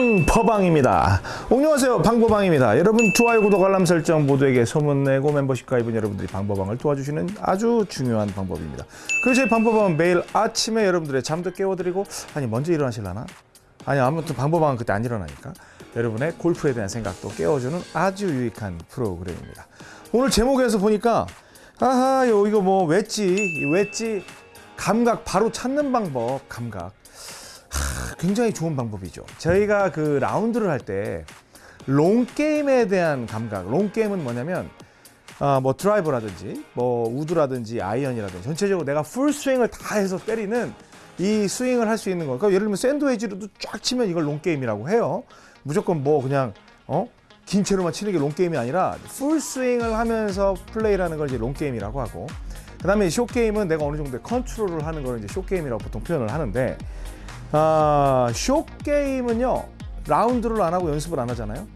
방퍼방입니다. 안녕하세요. 방퍼방입니다. 여러분 좋아요, 구독, 알람 설정 모두에게 소문내고 멤버십 가입은 여러분들이 방퍼방을 도와주시는 아주 중요한 방법입니다. 그래서 방퍼방은 매일 아침에 여러분들의 잠도 깨워드리고 아니 먼저 일어나실라나? 아니 아무튼 방퍼방은 그때 안 일어나니까 여러분의 골프에 대한 생각도 깨워주는 아주 유익한 프로그램입니다. 오늘 제목에서 보니까 아하 요 이거 뭐 웨지 이 웨지 감각 바로 찾는 방법 감각 하, 굉장히 좋은 방법이죠. 저희가 그 라운드를 할 때 long game에 대한 감각. long game은 뭐냐면 아, 뭐 드라이버라든지 뭐 우드라든지 아이언이라든지 전체적으로 내가 풀 스윙을 다 해서 때리는 이 스윙을 할 수 있는 거. 그러니까 예를 들면 샌드웨지로도 쫙 치면 이걸 long game이라고 해요. 무조건 뭐 그냥 어? 긴 채로만 치는 게 long game이 아니라 풀 스윙을 하면서 플레이라는 걸 이제 long game이라고 하고 그 다음에 쇼 게임은 내가 어느 정도의 컨트롤을 하는 걸 이제 쇼 게임이라고 보통 표현을 하는데 아, 쇼 게임은요 라운드를 안 하고 연습을 안 하잖아요.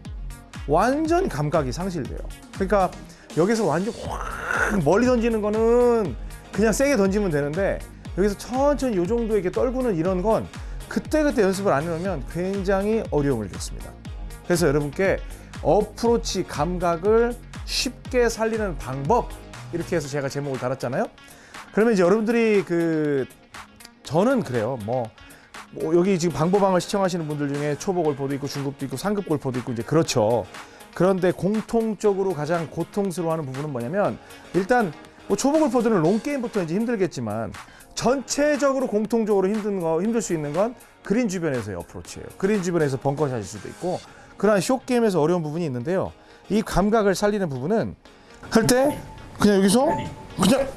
완전히 감각이 상실돼요. 그러니까 여기서 완전 확 멀리 던지는 거는 그냥 세게 던지면 되는데 여기서 천천히 요 정도 이렇게 떨구는 이런 건 그때그때 연습을 안 해놓으면 굉장히 어려움을 겪습니다. 그래서 여러분께 어프로치 감각을 쉽게 살리는 방법 이렇게 해서 제가 제목을 달았잖아요. 그러면 이제 여러분들이 그 저는 그래요. 뭐, 뭐 여기 지금 방법방을 시청하시는 분들 중에 초보 골퍼도 있고 중급도 있고 상급 골퍼도 있고 이제 그렇죠. 그런데 공통적으로 가장 고통스러워하는 부분은 뭐냐면 일단 뭐 초보 골퍼들은 롱 게임부터 이제 힘들겠지만 전체적으로 공통적으로 힘든 거 힘들 수 있는 건 그린 주변에서의 어프로치예요. 그린 주변에서 벙커샷일 수도 있고 그러한 쇼 게임에서 어려운 부분이 있는데요. 이 감각을 살리는 부분은 할 때 그냥 여기서 그냥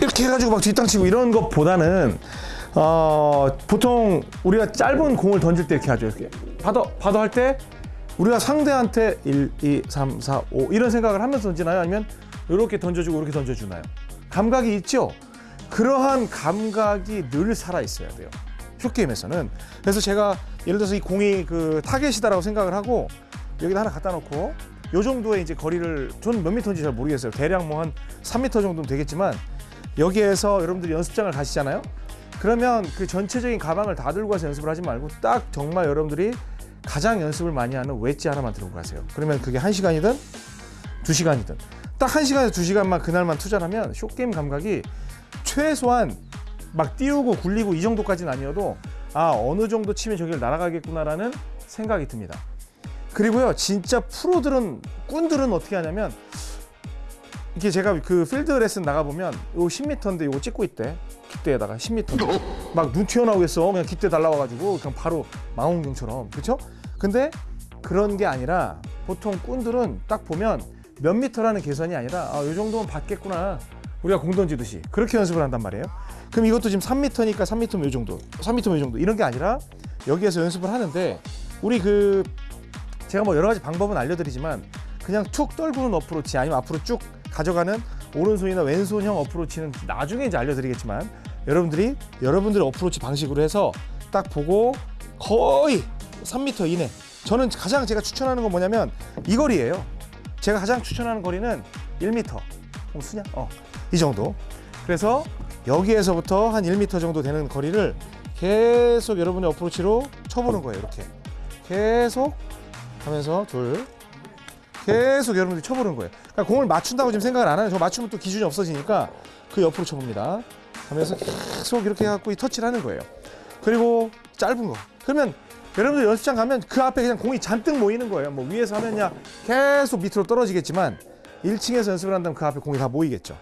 이렇게 해가지고 막 뒷땅치고 이런 것보다는 어, 보통 우리가 짧은 공을 던질 때 이렇게 하죠. 이렇게 받아 받아 할때 우리가 상대한테 1, 2, 3, 4, 5 이런 생각을 하면서 던지나요? 아니면 이렇게 던져주고 이렇게 던져주나요? 감각이 있죠. 그러한 감각이 늘 살아 있어야 돼요. short game에서는. 그래서 제가 예를 들어서 이 공이 그 타겟이다라고 생각을 하고 여기다 하나 갖다 놓고 요 정도의 이제 거리를 전 몇 미터인지 잘 모르겠어요. 대략 뭐 한 3미터 정도는 되겠지만 여기에서 여러분들이 연습장을 가시잖아요. 그러면 그 전체적인 가방을 다 들고 가서 연습을 하지 말고 딱 정말 여러분들이 가장 연습을 많이 하는 웨지 하나만 들고 가세요. 그러면 그게 한시간이든두시간이든 딱 한시간에서두시간만 그날만 투자하면 short game 감각이 최소한 막 띄우고 굴리고 이 정도까지는 아니어도 아 어느 정도 치면 저기를 날아가겠구나라는 생각이 듭니다. 그리고요 진짜 프로들은 꾼들은 어떻게 하냐면 이게 제가 그 필드 레슨 나가 보면 요 10m인데 요거 찍고 있대. 깃대에다가 10m 막 눈 튀어나오겠어. 그냥 깃대 달라와가지고 그냥 바로 망원경처럼. 그렇죠? 근데 그런 게 아니라 보통 꾼들은 딱 보면 몇 미터라는 계산이 아니라 아, 요 정도면 받겠구나. 우리가 공 던지듯이. 그렇게 연습을 한단 말이에요. 그럼 이것도 지금 3m니까 3m면 요 정도, 3m면 요 정도. 이런 게 아니라 여기에서 연습을 하는데 우리 그 제가 뭐 여러 가지 방법은 알려드리지만 그냥 툭 떨구는 어프로치 아니면 앞으로 쭉 가져가는 오른손이나 왼손형 어프로치는 나중에 이제 알려드리겠지만 여러분들이 여러분들의 어프로치 방식으로 해서 딱 보고 거의 3m 이내. 저는 가장 제가 추천하는 건 뭐냐면 이 거리예요. 제가 가장 추천하는 거리는 1m 어, 쓰냐? 어, 이 정도. 그래서 여기에서부터 한 1m 정도 되는 거리를 계속 여러분의 어프로치로 쳐보는 거예요 이렇게. 계속 하면서 둘 계속 여러분들이 쳐보는 거예요. 그러니까 공을 맞춘다고 지금 생각을 안 하는 저 맞추면 또 기준이 없어지니까 그 옆으로 쳐봅니다. 하면서 계속 이렇게 해갖고 이 터치를 하는 거예요. 그리고 짧은 거. 그러면 여러분들 연습장 가면 그 앞에 그냥 공이 잔뜩 모이는 거예요. 뭐 위에서 하면야 계속 밑으로 떨어지겠지만 1층에서 연습을 한다면 그 앞에 공이 다 모이겠죠.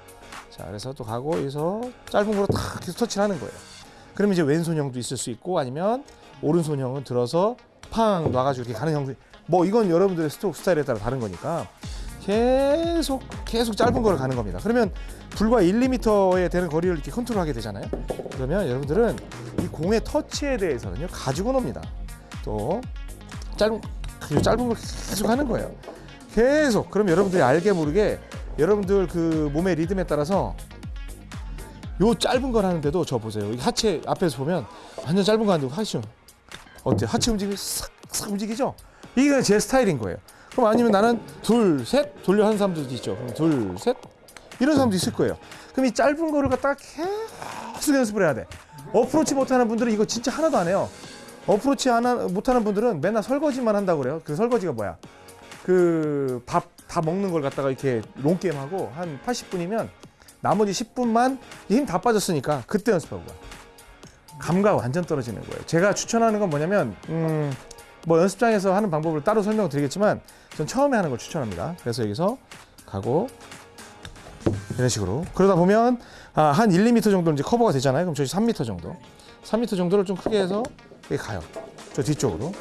자, 그래서 또 가고 여기서 짧은 거로 탁 계속 터치를 하는 거예요. 그러면 이제 왼손형도 있을 수 있고 아니면 오른손형은 들어서 팡 놔가지고 이렇게 가는 형도 뭐 이건 여러분들의 스트로크 스타일에 따라 다른 거니까 계속 계속 짧은 거를 가는 겁니다. 그러면 불과 1, 2m에 되는 거리를 이렇게 컨트롤하게 되잖아요. 그러면 여러분들은 이 공의 터치에 대해서는요 가지고 놉니다. 또 짧은 이 짧은 걸 계속 하는 거예요. 계속 그럼 여러분들이 알게 모르게 여러분들 그 몸의 리듬에 따라서 요 짧은 걸 하는데도 저 보세요. 이 하체 앞에서 보면 완전 짧은 거 하는데 하시죠. 어때? 하체 움직임이 싹싹 움직이죠? 이게 제 스타일인 거예요. 그럼 아니면 나는 둘, 셋 돌려 하는 사람들도 있죠. 그럼 둘, 셋 이런 사람도 있을 거예요. 그럼 이 짧은 거를 갖다가 계속 연습을 해야 돼. 어프로치 못하는 분들은 이거 진짜 하나도 안 해요. 어프로치 하나 못하는 분들은 맨날 설거지만 한다고 그래요. 그 설거지가 뭐야? 그 밥 다 먹는 걸 갖다가 이렇게 long game 하고 한 80분이면 나머지 10분만 힘 다 빠졌으니까 그때 연습하고 가. 감각 완전 떨어지는 거예요. 제가 추천하는 건 뭐냐면 음, 뭐 연습장에서 하는 방법을 따로 설명드리겠지만 전 처음에 하는 걸 추천합니다. 그래서 여기서 가고 이런 식으로 그러다 보면 아, 한 1, 2m 정도 이제 커버가 되잖아요. 그럼 저희 3m 정도, 3m 정도를 좀 크게 해서 여기 가요. 저 뒤쪽으로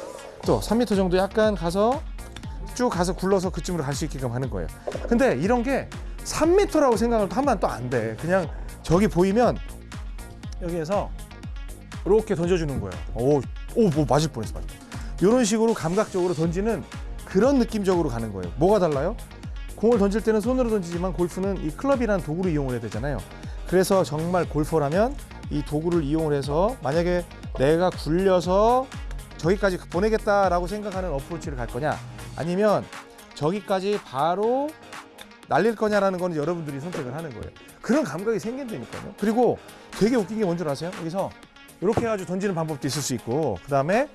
또 3m 정도 약간 가서 쭉 가서 굴러서 그쯤으로 갈 수 있게끔 하는 거예요. 근데 이런 게 3m라고 생각을 하면 또 안 돼. 그냥 저기 보이면 여기에서 이렇게 던져주는 거예요. 오, 오, 뭐 맞을 뻔했어. 맞을 뻔. 이런 식으로 감각적으로 던지는 그런 느낌적으로 가는 거예요. 뭐가 달라요? 공을 던질 때는 손으로 던지지만 골프는 이 클럽이라는 도구를 이용을 해야 되잖아요. 그래서 정말 골퍼라면 이 도구를 이용을 해서 만약에 내가 굴려서 저기까지 보내겠다라고 생각하는 어프로치를 갈 거냐 아니면 저기까지 바로 날릴 거냐라는 거는 여러분들이 선택을 하는 거예요. 그런 감각이 생긴다니까요. 그리고 되게 웃긴 게 뭔지 아세요? 여기서 이렇게 해가지고 던지는 방법도 있을 수 있고 그 다음에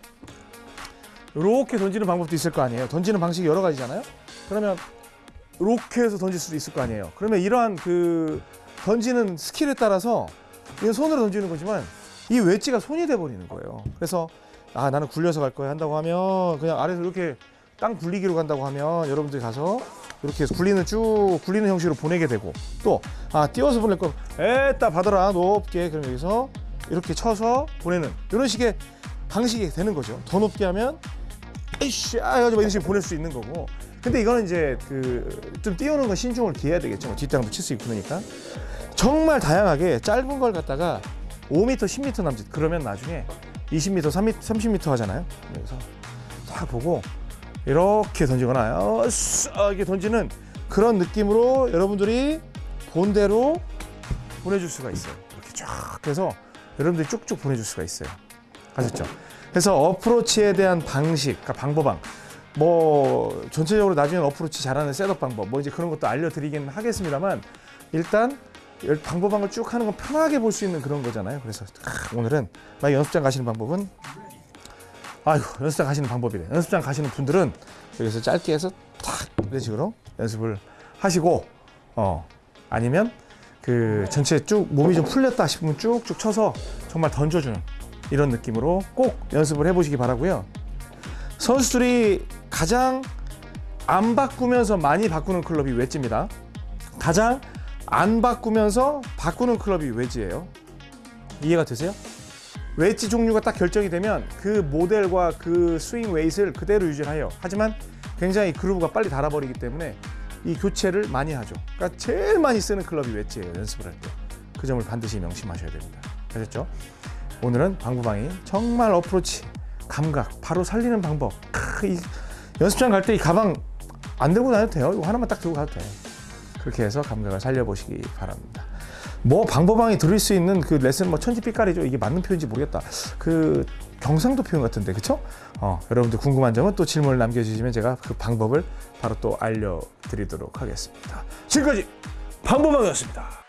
이렇게 던지는 방법도 있을 거 아니에요. 던지는 방식이 여러 가지잖아요. 그러면 이렇게 해서 던질 수도 있을 거 아니에요. 그러면 이러한 그 던지는 스킬에 따라서 이건 손으로 던지는 거지만 이 웨지가 손이 돼 버리는 거예요. 그래서 아 나는 굴려서 갈 거야 한다고 하면 그냥 아래서 이렇게 땅 굴리기로 간다고 하면 여러분들이 가서 이렇게 굴리는 쭉 굴리는 형식으로 보내게 되고 또 아 띄워서 보낼 거 에따 받아라 높게 그럼 여기서 이렇게 쳐서 보내는 이런 식의 방식이 되는 거죠. 더 높게 하면 에이씨 아 해가지고 이런 식으로 보낼 수 있는 거고 근데 이거는 이제 그 좀 띄우는 건 신중을 기해야 되겠죠. 뭐 뒷땅도 칠 수 있고 그러니까 정말 다양하게 짧은 걸 갖다가 5m, 10m 남짓 그러면 나중에 20m, 30m, 30m 하잖아요. 그래서 딱 보고 이렇게 던지거나 어, 쓰- 어, 이렇게 던지는 그런 느낌으로 여러분들이 본대로 보내줄 수가 있어요. 이렇게 쫙 해서 여러분들이 쭉쭉 보내줄 수가 있어요. 아셨죠? 그래서 어프로치에 대한 방식, 그러니까 방법방. 뭐 전체적으로 나중에 어프로치 잘하는 셋업 방법, 뭐 이제 그런 것도 알려드리긴 하겠습니다만 일단 열- 방법방을 쭉 하는 건 편하게 볼 수 있는 그런 거잖아요. 그래서 아, 오늘은 만약 연습장 가시는 방법은 아이고 연습장 가시는 방법이래. 연습장 가시는 분들은 여기서 짧게 해서 탁 이런 식으로 연습을 하시고 어 아니면 그 전체 쭉 몸이 좀 풀렸다 싶으면 쭉쭉 쳐서 정말 던져주는 이런 느낌으로 꼭 연습을 해보시기 바라고요. 선수들이 가장 안 바꾸면서 많이 바꾸는 클럽이 웨지입니다. 가장 안 바꾸면서 바꾸는 클럽이 웨지예요. 이해가 되세요? 웨지 종류가 딱 결정이 되면 그 모델과 그 swing weight를 그대로 유지를 해요. 하지만 굉장히 groove가 빨리 닳아버리기 때문에 이 교체를 많이 하죠. 그러니까 제일 많이 쓰는 클럽이 웨지예요. 연습을 할 때. 그 점을 반드시 명심하셔야 됩니다. 아셨죠? 오늘은 방구방이 정말 어프로치, 감각, 바로 살리는 방법. 크, 이 연습장 갈 때 이 가방 안 들고 다녀도 돼요. 이거 하나만 딱 들고 가도 돼요. 그렇게 해서 감각을 살려보시기 바랍니다. 뭐 방법방이 들을 수 있는 그 레슨 뭐 천지 빛깔이죠. 이게 맞는 표현인지 모르겠다. 그 경상도 표현 같은데 그쵸? 어, 여러분들 궁금한 점은 또 질문을 남겨주시면 제가 그 방법을 바로 또 알려드리도록 하겠습니다. 지금까지 방법방이었습니다.